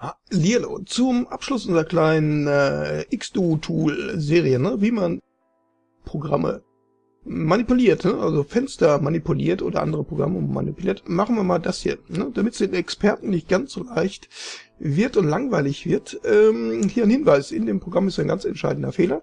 Hallihallo, zum Abschluss unserer kleinen äh, Xdo-Tool-Serie, ne? wie man Programme manipuliert, ne? also Fenster manipuliert oder andere Programme manipuliert, machen wir mal das hier, ne? damit es den Experten nicht ganz so leicht wird und langweilig wird. Ähm, hier ein Hinweis, in dem Programm ist ein ganz entscheidender Fehler,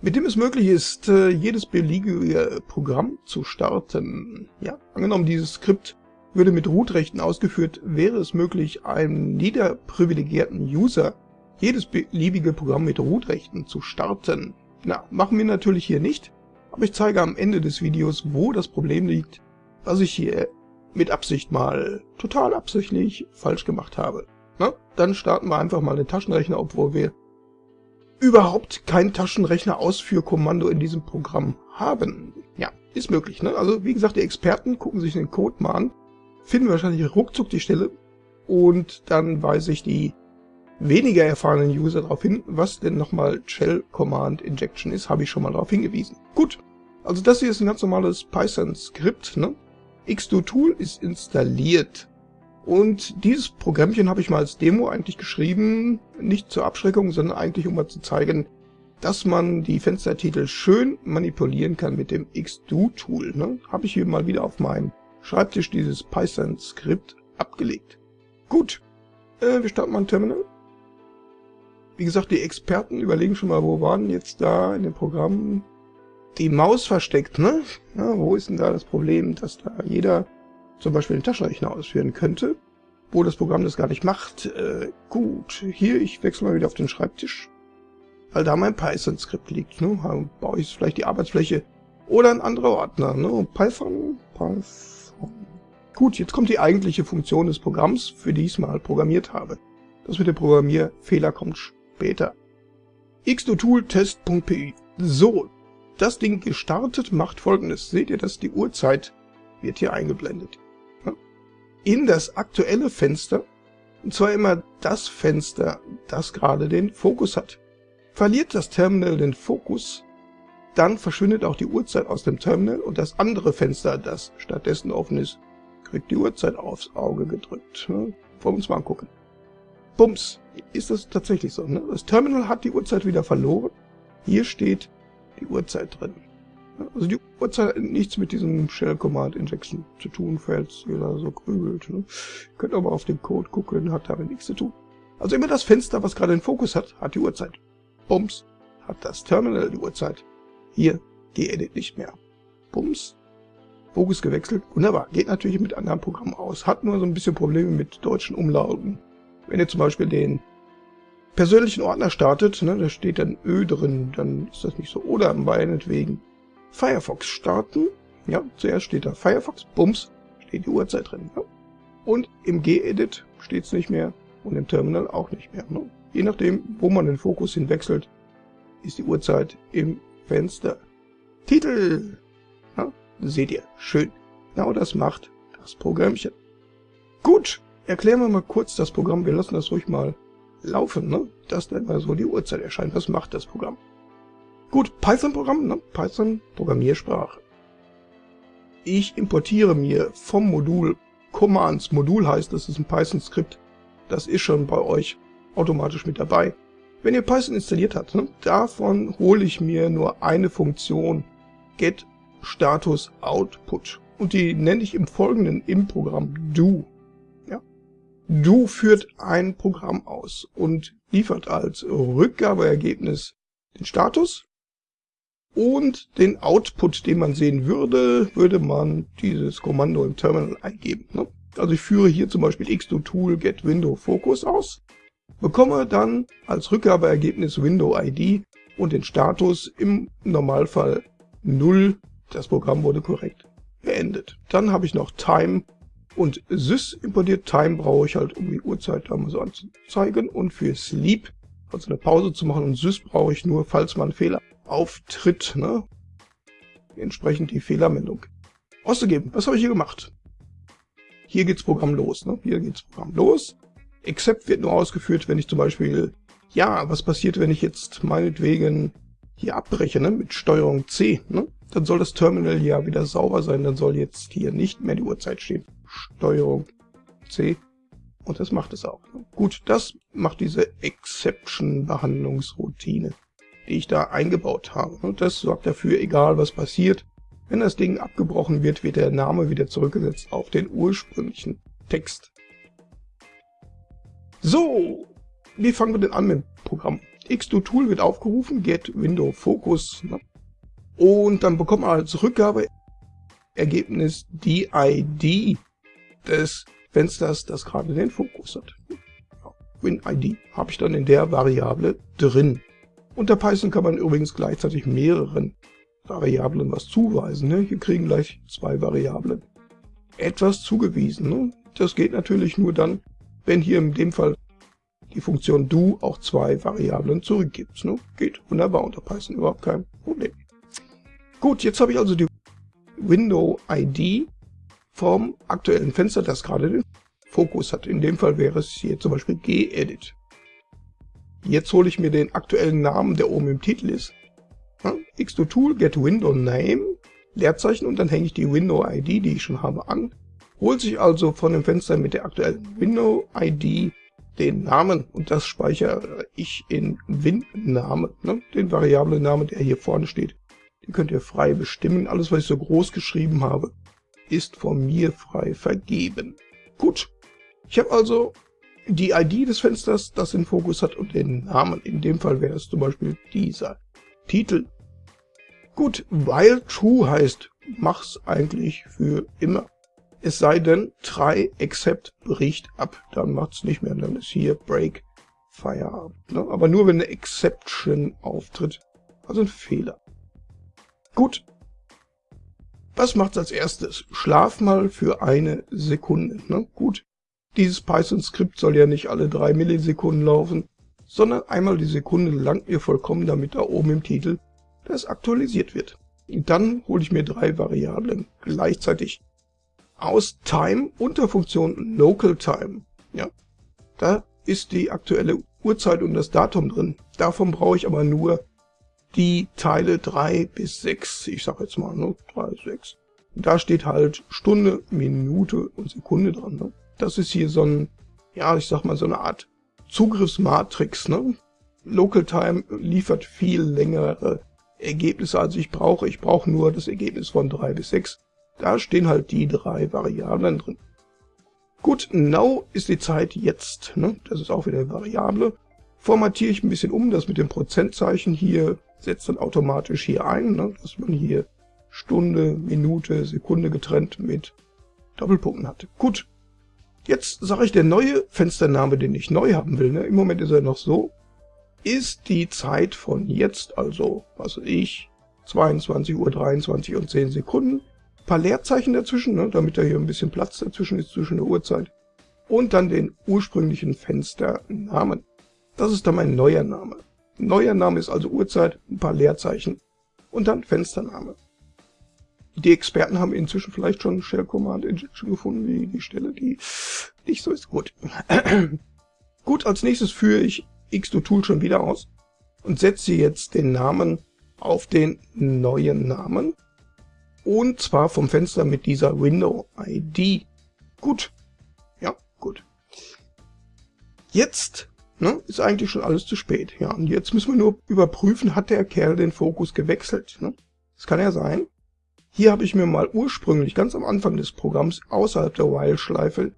mit dem es möglich ist, äh, jedes beliebige Programm zu starten. Ja, angenommen dieses Skript würde mit Root-Rechten ausgeführt, wäre es möglich, einem niederprivilegierten User jedes beliebige Programm mit Root-Rechten zu starten. Na, machen wir natürlich hier nicht, aber ich zeige am Ende des Videos, wo das Problem liegt, was ich hier mit Absicht mal total absichtlich falsch gemacht habe. Na, dann starten wir einfach mal den Taschenrechner, obwohl wir überhaupt kein Taschenrechner-Ausführkommando in diesem Programm haben. Ja, ist möglich. Ne? Also wie gesagt, die Experten gucken sich den Code mal an finden wahrscheinlich ruckzuck die Stelle und dann weise ich die weniger erfahrenen User darauf hin, was denn nochmal Shell Command Injection ist, habe ich schon mal darauf hingewiesen. Gut, also das hier ist ein ganz normales Python-Skript. Ne? Xdo-Tool ist installiert. Und dieses Programmchen habe ich mal als Demo eigentlich geschrieben, nicht zur Abschreckung, sondern eigentlich um mal zu zeigen, dass man die Fenstertitel schön manipulieren kann mit dem Xdo-Tool. Ne? Habe ich hier mal wieder auf meinem Schreibtisch dieses Python-Skript abgelegt. Gut, äh, wir starten mal ein Terminal. Wie gesagt, die Experten überlegen schon mal, wo waren jetzt da in dem Programm die Maus versteckt, ne? Ja, wo ist denn da das Problem, dass da jeder zum Beispiel den Taschenrechner ausführen könnte, wo das Programm das gar nicht macht? Äh, gut, hier, ich wechsle mal wieder auf den Schreibtisch, weil da mein Python-Skript liegt, ne? Da baue ich vielleicht die Arbeitsfläche oder ein anderer Ordner, ne? Python, Python, Gut, jetzt kommt die eigentliche Funktion des Programms, für die ich es mal programmiert habe. Das mit dem Programmierfehler kommt später. xdotool-test.py So, das Ding gestartet macht folgendes. Seht ihr das? Die Uhrzeit wird hier eingeblendet. In das aktuelle Fenster, und zwar immer das Fenster, das gerade den Fokus hat. Verliert das Terminal den Fokus, dann verschwindet auch die Uhrzeit aus dem Terminal und das andere Fenster, das stattdessen offen ist, kriegt die Uhrzeit aufs Auge gedrückt. Ne? Wollen wir uns mal angucken. Bums, ist das tatsächlich so. Ne? Das Terminal hat die Uhrzeit wieder verloren. Hier steht die Uhrzeit drin. Also die Uhrzeit hat nichts mit diesem Shell Command Injection zu tun, falls ihr da so grübelt. Ne? Ihr könnt aber auf den Code gucken, hat damit nichts zu tun. Also immer das Fenster, was gerade den Fokus hat, hat die Uhrzeit. Bums, hat das Terminal die Uhrzeit. Hier, die Edit nicht mehr. Bums. Fokus gewechselt. Wunderbar. Geht natürlich mit anderen Programmen aus. Hat nur so ein bisschen Probleme mit deutschen Umlauten. Wenn ihr zum Beispiel den persönlichen Ordner startet, ne, da steht dann Ö drin, dann ist das nicht so. Oder meinetwegen Firefox starten. Ja, zuerst steht da Firefox, bums, steht die Uhrzeit drin. Ja. Und im G-Edit steht es nicht mehr und im Terminal auch nicht mehr. Ne. Je nachdem, wo man den Fokus hinwechselt, ist die Uhrzeit im Fenster. Titel. Seht ihr, schön. Genau das macht das Programmchen. Gut, erklären wir mal kurz das Programm. Wir lassen das ruhig mal laufen, ne? dass dann mal so die Uhrzeit erscheint. Was macht das Programm? Gut, Python-Programm, ne? Python Programmiersprache. Ich importiere mir vom Modul Commands. Modul heißt, das ist ein Python-Skript. Das ist schon bei euch automatisch mit dabei. Wenn ihr Python installiert habt, ne, davon hole ich mir nur eine Funktion, get status output. Und die nenne ich im Folgenden im Programm do. Ja? Do führt ein Programm aus und liefert als Rückgabeergebnis den Status und den Output, den man sehen würde, würde man dieses Kommando im Terminal eingeben. Ne? Also ich führe hier zum Beispiel xdo tool get window focus aus bekomme dann als Rückgabeergebnis Window ID und den Status im Normalfall 0. Das Programm wurde korrekt beendet. Dann habe ich noch Time und Sys importiert. Time brauche ich halt, um die Uhrzeit da mal so anzuzeigen. Und für Sleep, also eine Pause zu machen. Und Sys brauche ich nur, falls mal ein Fehler auftritt. Ne? Entsprechend die Fehlermeldung auszugeben. Was habe ich hier gemacht? Hier geht's Programm los. Ne? Hier geht's Programm los. Except wird nur ausgeführt, wenn ich zum Beispiel, ja, was passiert, wenn ich jetzt meinetwegen hier abbreche, ne, mit Steuerung C, ne? Dann soll das Terminal ja wieder sauber sein, dann soll jetzt hier nicht mehr die Uhrzeit stehen. Steuerung C. Und das macht es auch. Gut, das macht diese Exception-Behandlungsroutine, die ich da eingebaut habe. Und das sorgt dafür, egal was passiert, wenn das Ding abgebrochen wird, wird der Name wieder zurückgesetzt auf den ursprünglichen Text. So, wie fangen wir denn an mit dem Programm? X2Tool wird aufgerufen, get window focus. Und dann bekommt man als Rückgabeergebnis die ID des Fensters, das gerade den Fokus hat. WinID habe ich dann in der Variable drin. Unter Python kann man übrigens gleichzeitig mehreren Variablen was zuweisen. Ne? Hier kriegen gleich zwei Variablen etwas zugewiesen. Ne? Das geht natürlich nur dann, wenn hier in dem Fall die Funktion do auch zwei Variablen zurückgibt. Ne? Geht wunderbar unter Python, überhaupt kein Problem. Gut, jetzt habe ich also die Window-ID vom aktuellen Fenster, das gerade den Fokus hat. In dem Fall wäre es hier zum Beispiel gedit. Jetzt hole ich mir den aktuellen Namen, der oben im Titel ist. Ja, x2 Tool, get window name, Leerzeichen und dann hänge ich die Window ID, die ich schon habe, an. Holt sich also von dem Fenster mit der aktuellen Window ID den Namen und das speichere ich in Win-Name, ne, den Variablen-Namen, der hier vorne steht. Den könnt ihr frei bestimmen. Alles, was ich so groß geschrieben habe, ist von mir frei vergeben. Gut, ich habe also die ID des Fensters, das den Fokus hat und den Namen. In dem Fall wäre es zum Beispiel dieser Titel. Gut, while true heißt, mach's eigentlich für immer. Es sei denn, try except bricht ab, dann macht's nicht mehr, dann ist hier break Feierabend. Ne? Aber nur wenn eine Exception auftritt, also ein Fehler. Gut, was macht's als erstes? Schlaf mal für eine Sekunde. Ne? Gut, dieses Python-Skript soll ja nicht alle drei Millisekunden laufen, sondern einmal die Sekunde langt mir vollkommen, damit da oben im Titel das aktualisiert wird. Und dann hole ich mir drei Variablen gleichzeitig aus Time unter Funktion Local Time. Ja, da ist die aktuelle Uhrzeit und das Datum drin. Davon brauche ich aber nur die Teile 3 bis 6, ich sage jetzt mal, ne, 3, 6. Da steht halt Stunde, Minute und Sekunde dran. Ne? Das ist hier so ein, ja, ich sag mal, so eine Art Zugriffsmatrix. Ne? Local Time liefert viel längere Ergebnisse, als ich brauche. Ich brauche nur das Ergebnis von 3 bis 6. Da stehen halt die drei Variablen drin. Gut, now ist die Zeit jetzt. Ne? Das ist auch wieder eine Variable. Formatiere ich ein bisschen um, das mit dem Prozentzeichen hier setzt dann automatisch hier ein, ne, dass man hier Stunde, Minute, Sekunde getrennt mit Doppelpunkten hat. Gut, jetzt sage ich, der neue Fenstername, den ich neu haben will, ne, im Moment ist er noch so, ist die Zeit von jetzt, also, was ich, 22 Uhr 23 und 10 Sekunden, ein paar Leerzeichen dazwischen, ne, damit da hier ein bisschen Platz dazwischen ist zwischen der Uhrzeit, und dann den ursprünglichen Fensternamen. Das ist dann mein neuer Name. Neuer Name ist also Uhrzeit, ein paar Leerzeichen und dann Fenstername. Die Experten haben inzwischen vielleicht schon Shell Command Injection gefunden, wie die Stelle, die nicht so ist. Gut. Gut, als nächstes führe ich X2Tool schon wieder aus und setze jetzt den Namen auf den neuen Namen. Und zwar vom Fenster mit dieser Window ID. Gut. Ja, gut. Jetzt Ne? Ist eigentlich schon alles zu spät. Ja, und jetzt müssen wir nur überprüfen, hat der Kerl den Fokus gewechselt. Ne? Das kann ja sein. Hier habe ich mir mal ursprünglich ganz am Anfang des Programms außerhalb der While-Schleife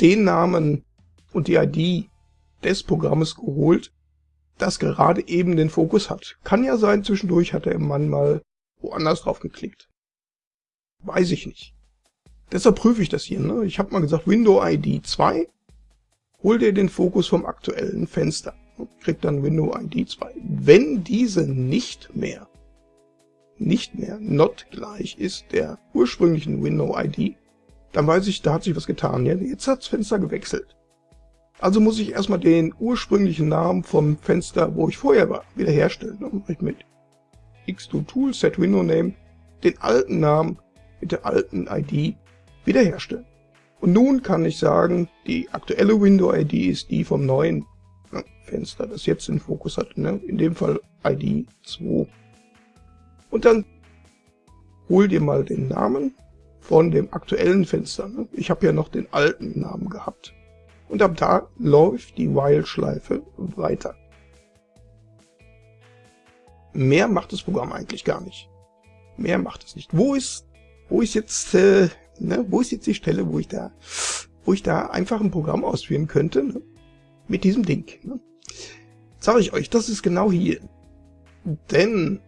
den Namen und die ID des Programmes geholt, das gerade eben den Fokus hat. Kann ja sein, zwischendurch hat der Mann mal woanders drauf geklickt. Weiß ich nicht. Deshalb prüfe ich das hier. Ne? Ich habe mal gesagt Window ID 2 hol dir den Fokus vom aktuellen Fenster und krieg dann Window ID 2. Wenn diese nicht mehr, nicht mehr not gleich ist der ursprünglichen Window ID, dann weiß ich, da hat sich was getan. Ja, jetzt hat das Fenster gewechselt. Also muss ich erstmal den ursprünglichen Namen vom Fenster, wo ich vorher war, wiederherstellen. Dann mache ich mit x2 Tool set window name den alten Namen mit der alten ID wiederherstellen. Und nun kann ich sagen, die aktuelle Window-ID ist die vom neuen Fenster, das jetzt den Fokus hat. Ne? In dem Fall ID 2. Und dann hol dir mal den Namen von dem aktuellen Fenster. Ne? Ich habe ja noch den alten Namen gehabt. Und ab da läuft die While-Schleife weiter. Mehr macht das Programm eigentlich gar nicht. Mehr macht es nicht. Wo ist, wo ist jetzt, äh, ne, wo ist jetzt die Stelle, wo ich da, wo ich da einfach ein Programm ausführen könnte, ne? mit diesem Ding. Ne? Sage ich euch, das ist genau hier. Denn,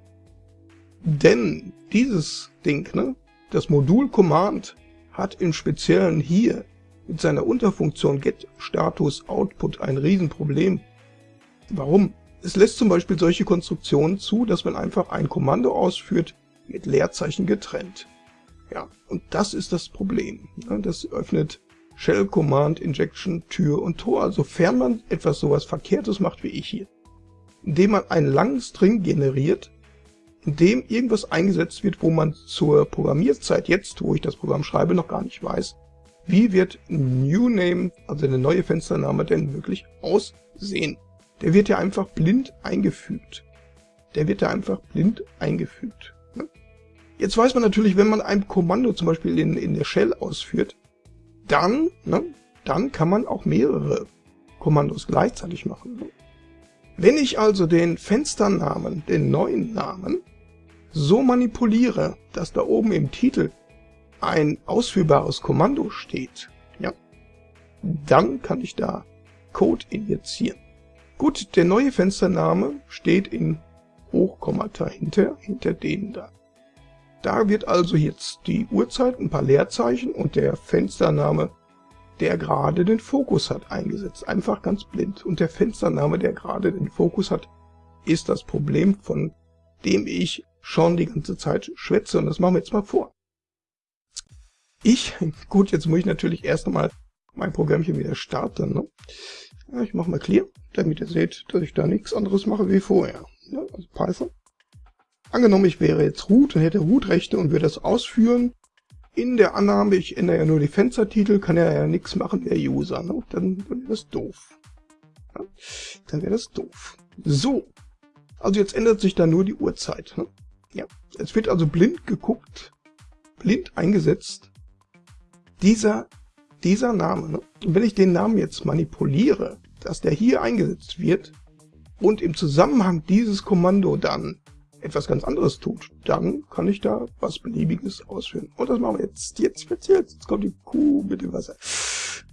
denn dieses Ding, ne, das Modul Command hat im Speziellen hier mit seiner Unterfunktion getStatusOutput ein Riesenproblem. Warum? Es lässt zum Beispiel solche Konstruktionen zu, dass man einfach ein Kommando ausführt, mit Leerzeichen getrennt. Ja, und das ist das Problem. Das öffnet Shell Command Injection Tür und Tor, sofern man etwas sowas Verkehrtes macht wie ich hier. Indem man einen langen String generiert, in dem irgendwas eingesetzt wird, wo man zur Programmierzeit jetzt, wo ich das Programm schreibe, noch gar nicht weiß, wie wird New Name, also der neue Fenstername, denn wirklich aussehen. Der wird ja einfach blind eingefügt. Der wird ja einfach blind eingefügt. Jetzt weiß man natürlich, wenn man ein Kommando zum Beispiel in, in der Shell ausführt, dann, ne, dann kann man auch mehrere Kommandos gleichzeitig machen. Wenn ich also den Fensternamen, den neuen Namen, so manipuliere, dass da oben im Titel ein ausführbares Kommando steht, ja, dann kann ich da Code injizieren. Gut, der neue Fenstername steht in Hochkommata hinter, hinter denen da. Da wird also jetzt die Uhrzeit, ein paar Leerzeichen und der Fenstername, der gerade den Fokus hat, eingesetzt. Einfach ganz blind. Und der Fenstername, der gerade den Fokus hat, ist das Problem, von dem ich schon die ganze Zeit schwätze. Und das machen wir jetzt mal vor. Ich, gut, jetzt muss ich natürlich erst einmal mein Programmchen wieder starten. Ne? Ja, ich mache mal clear, damit ihr seht, dass ich da nichts anderes mache wie vorher. Ja, also Python. Angenommen, ich wäre jetzt root und hätte root-Rechte und würde das ausführen. In der Annahme, ich ändere ja nur die Fenstertitel, kann er ja nichts machen, der User. Ne? Dann, wäre das doof. Ja? Dann wäre das doof. So. Also jetzt ändert sich da nur die Uhrzeit. Ne? Ja. Es wird also blind geguckt, blind eingesetzt. Dieser, dieser Name. Ne? Und wenn ich den Namen jetzt manipuliere, dass der hier eingesetzt wird und im Zusammenhang dieses Kommando dann etwas ganz anderes tut, dann kann ich da was Beliebiges ausführen. Und das machen wir jetzt, jetzt speziell. Jetzt kommt die Kuh mit dem Wasser.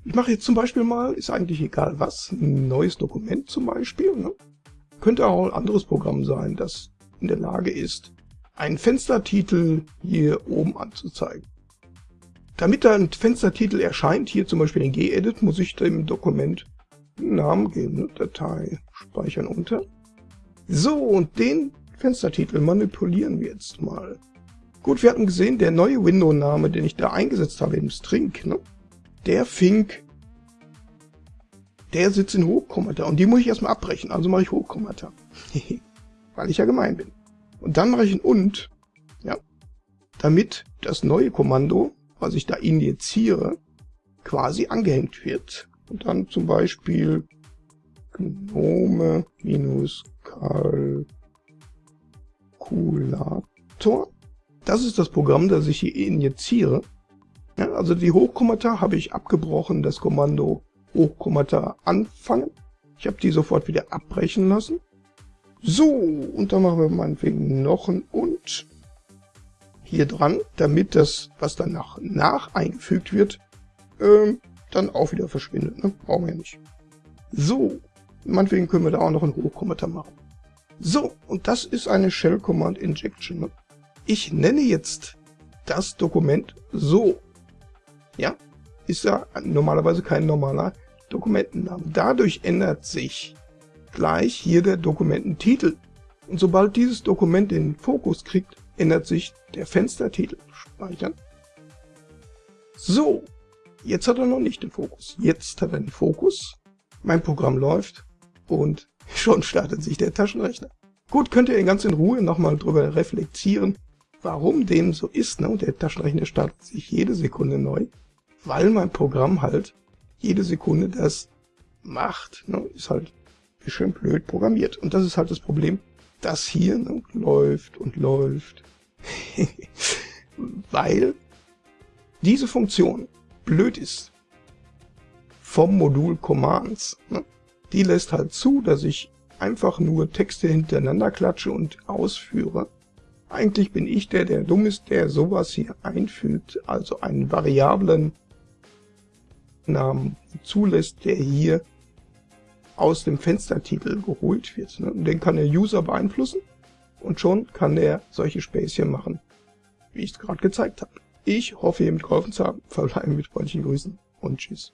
Ich mache jetzt zum Beispiel mal, ist eigentlich egal was, ein neues Dokument zum Beispiel. Ne? Könnte auch ein anderes Programm sein, das in der Lage ist, einen Fenstertitel hier oben anzuzeigen. Damit da ein Fenstertitel erscheint, hier zum Beispiel in gedit, muss ich dem Dokument einen Namen geben, ne? Datei speichern unter. So, und den Fenstertitel manipulieren wir jetzt mal. Gut, wir hatten gesehen, der neue Window-Name, den ich da eingesetzt habe im String, ne, der fing, der sitzt in Hochkommata und die muss ich erstmal abbrechen, also mache ich Hochkommata. Weil ich ja gemein bin. Und dann mache ich ein und, ja, damit das neue Kommando, was ich da injiziere, quasi angehängt wird. Und dann zum Beispiel gnome Calculator. Das ist das Programm, das ich hier injiziere. Ja, also die Hochkommata habe ich abgebrochen, das Kommando Hochkommata anfangen. Ich habe die sofort wieder abbrechen lassen. So, und dann machen wir meinetwegen noch ein und hier dran, damit das, was danach nach eingefügt wird, ähm, dann auch wieder verschwindet. Ne? Brauchen wir ja nicht. So, meinetwegen können wir da auch noch ein Hochkommata machen. So, und das ist eine Shell Command Injection. Ne? Ich nenne jetzt das Dokument so. Ja, ist ja normalerweise kein normaler Dokumentenname. Dadurch ändert sich gleich hier der Dokumententitel. Und sobald dieses Dokument den Fokus kriegt, ändert sich der Fenstertitel. Speichern. So, jetzt hat er noch nicht den Fokus. Jetzt hat er den Fokus. Mein Programm läuft und Schon startet sich der Taschenrechner. Gut, könnt ihr ganz in Ruhe nochmal drüber reflektieren, warum dem so ist. Ne? Und der Taschenrechner startet sich jede Sekunde neu, weil mein Programm halt jede Sekunde das macht. Ne? Ist halt schön blöd programmiert. Und das ist halt das Problem. Das hier ne, läuft und läuft. weil diese Funktion blöd ist. vom Modul Commands. Ne? Die lässt halt zu, dass ich einfach nur Texte hintereinander klatsche und ausführe. Eigentlich bin ich der, der dumm ist, der sowas hier einfügt, also einen variablen Namen zulässt, der hier aus dem Fenstertitel geholt wird. Ne? Den kann der User beeinflussen und schon kann er solche Späßchen machen, wie ich es gerade gezeigt habe. Ich hoffe, ihr mitgeholfen zu haben. Verbleiben mit freundlichen Grüßen und tschüss.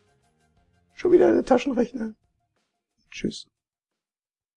Schon wieder der Taschenrechner. Tschüss.